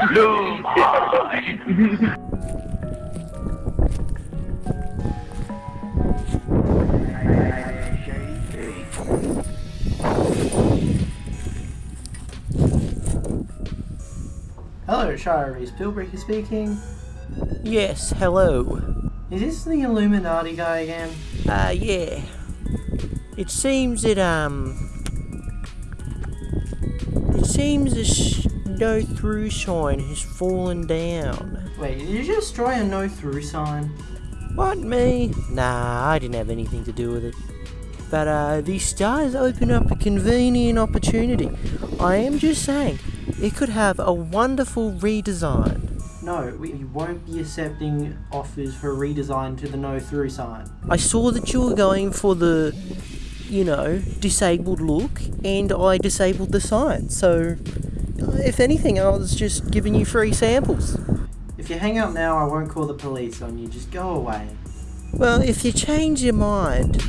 Hello, Shire is Pillbreaker speaking. Yes, hello. Is this the Illuminati guy again? Uh, yeah. It seems that, um. It seems sh- no through sign has fallen down. Wait, did you just destroy a no through sign? What, me? Nah, I didn't have anything to do with it. But, uh, these stars open up a convenient opportunity. I am just saying, it could have a wonderful redesign. No, we we won't be accepting offers for redesign to the no through sign. I saw that you were going for the, you know, disabled look, and I disabled the sign. So, if anything, I was just giving you free samples. If you hang up now, I won't call the police on you. Just go away. Well, if you change your mind,